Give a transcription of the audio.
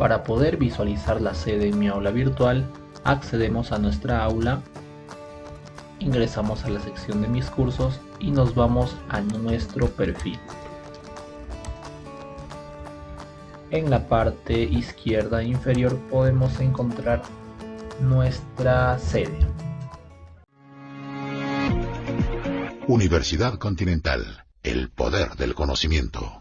Para poder visualizar la sede en mi aula virtual, accedemos a nuestra aula, ingresamos a la sección de mis cursos y nos vamos a nuestro perfil. En la parte izquierda e inferior podemos encontrar nuestra sede. Universidad Continental, el poder del conocimiento.